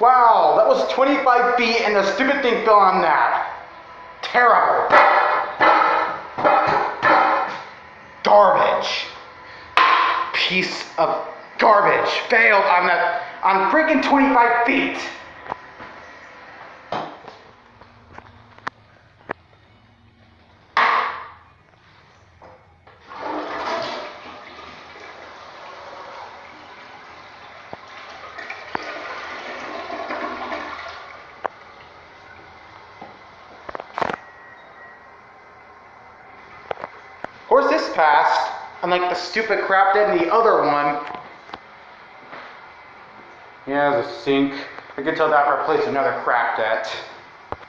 Wow, that was 25 feet and the stupid thing fell on that. Terrible. Garbage. Piece of garbage. Failed on that, on freaking 25 feet. This passed, unlike the stupid crap did in the other one. Yeah, there's a sink. I can tell that replaced another crap debt.